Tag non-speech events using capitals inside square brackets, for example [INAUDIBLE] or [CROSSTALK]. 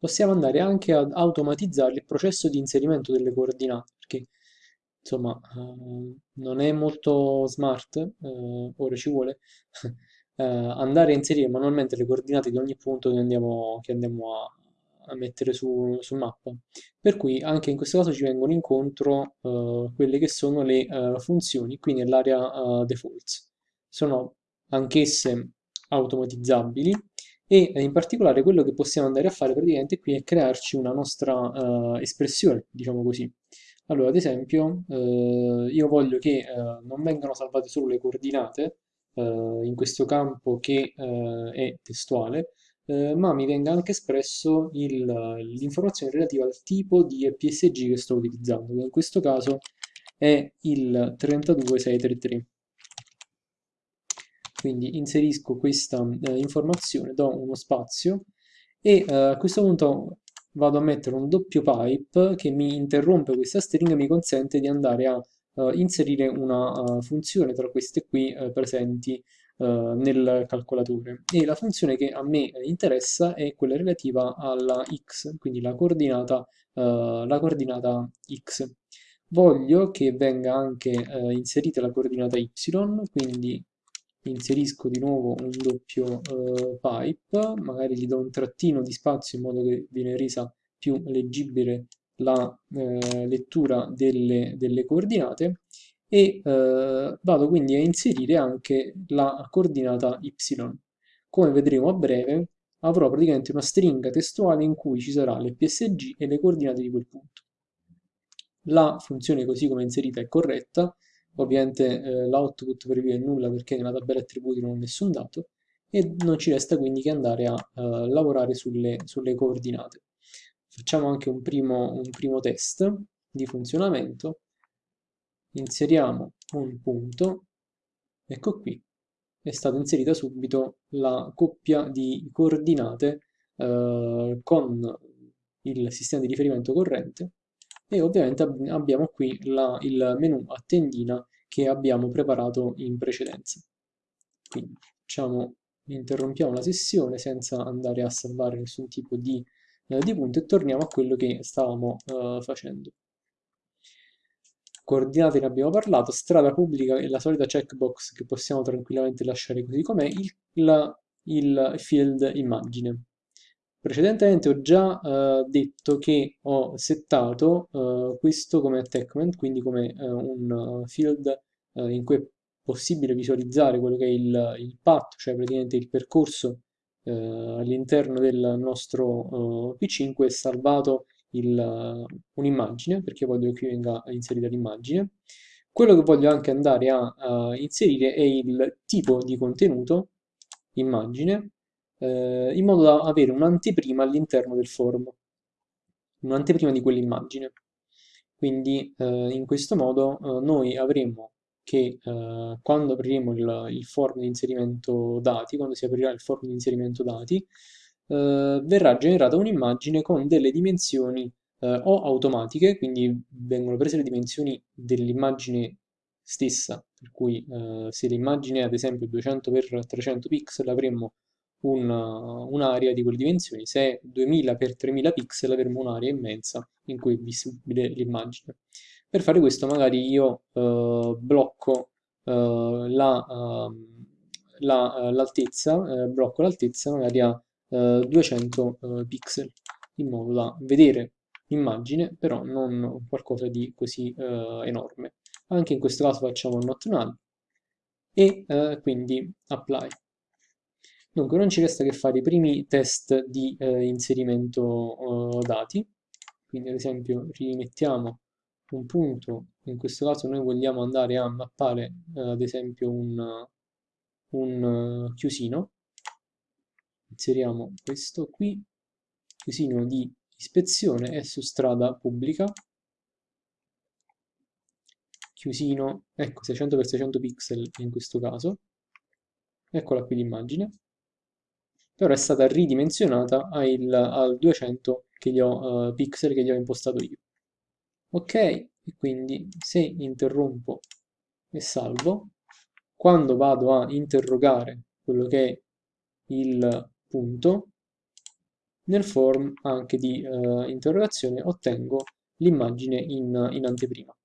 possiamo andare anche ad automatizzare il processo di inserimento delle coordinate, perché insomma eh, non è molto smart, eh, ora ci vuole, [LAUGHS] eh, andare a inserire manualmente le coordinate di ogni punto che andiamo, che andiamo a, a mettere su, su, mappa. Per cui anche in questo caso ci vengono incontro uh, quelle che sono le uh, funzioni qui nell'area uh, defaults. Sono anch'esse automatizzabili e in particolare quello che possiamo andare a fare praticamente qui è crearci una nostra espressione, diciamo così. Allora, ad esempio, io voglio che non vengano salvate solo le coordinate in questo campo che è testuale, eh, ma mi venga anche espresso l'informazione relativa al tipo di EPSG che sto utilizzando, che in questo caso è il 32633. Quindi inserisco questa eh, informazione, do uno spazio e eh, a questo punto vado a mettere un doppio pipe che mi interrompe questa string e mi consente di andare a uh, inserire una uh, funzione tra queste qui uh, presenti nel calcolatore e la funzione che a me interessa è quella relativa alla x, quindi la coordinata, la coordinata x. Voglio che venga anche inserita la coordinata y, quindi inserisco di nuovo un doppio pipe, magari gli do un trattino di spazio in modo che viene resa più leggibile la eh, lettura delle, delle, coordinate e eh, vado quindi a inserire anche la coordinata y. Come vedremo a breve avrò praticamente una stringa testuale in cui ci sarà l'FSG e le coordinate di quel punto. La funzione così come è inserita è corretta, ovviamente eh, l'output via è nulla perché nella tabella attributi non ho nessun dato e non ci resta quindi che andare a uh, lavorare sulle, sulle, coordinate. Facciamo anche un primo, un primo test di funzionamento. Inseriamo un punto, ecco qui, è stata inserita subito la coppia di coordinate eh, con il sistema di riferimento corrente e ovviamente ab abbiamo qui la, il menu a tendina che abbiamo preparato in precedenza. Quindi facciamo, interrompiamo la sessione senza andare a salvare nessun tipo di, eh, di punto e torniamo a quello che stavamo eh, facendo coordinate ne abbiamo parlato, strada pubblica e la solita checkbox che possiamo tranquillamente lasciare così com'è, il, il, field immagine. Precedentemente ho già uh, detto che ho settato uh, questo come attachment, quindi come uh, un field in cui è possibile visualizzare quello che è il, il path, cioè praticamente il percorso all'interno del nostro PC in cui è salvato un'immagine, perché voglio che venga inserita l'immagine. Quello che voglio anche andare a, a inserire è il tipo di contenuto, immagine, eh, in modo da avere un'anteprima all'interno del form, un'anteprima di quell'immagine. Quindi eh, in questo modo eh, noi avremo che eh, quando apriremo il, il form di inserimento dati, quando si aprirà il form di inserimento dati, eh, verrà generata un'immagine con delle dimensioni eh, o automatiche, quindi vengono prese le dimensioni dell'immagine stessa, per cui eh, se l'immagine è ad esempio 200x300 pixel avremmo un'area di quelle dimensioni, se è 2000x3000 pixel avremo un'area immensa in cui è visibile l'immagine. Per fare questo magari io eh, blocco eh, l'altezza, la, la, eh, blocco l'altezza magari a 200 eh, pixel in modo da vedere l'immagine però non qualcosa di così enorme. Anche in questo caso facciamo not null e quindi apply dunque non ci resta che fare i primi test di eh, inserimento eh, dati. Quindi ad esempio rimettiamo un punto. In questo caso noi vogliamo andare a mappare eh, ad esempio un, un chiusino. Inseriamo questo qui, chiusino di ispezione è su strada pubblica, chiusino, ecco 600x600 pixel in questo caso, eccola qui l'immagine, però è stata ridimensionata al, al 200 che ho, uh, pixel che gli ho impostato io. Ok, e quindi se interrompo e salvo, quando vado a interrogare quello che è il punto, nel form anche di eh, interrogazione ottengo l'immagine in, in anteprima.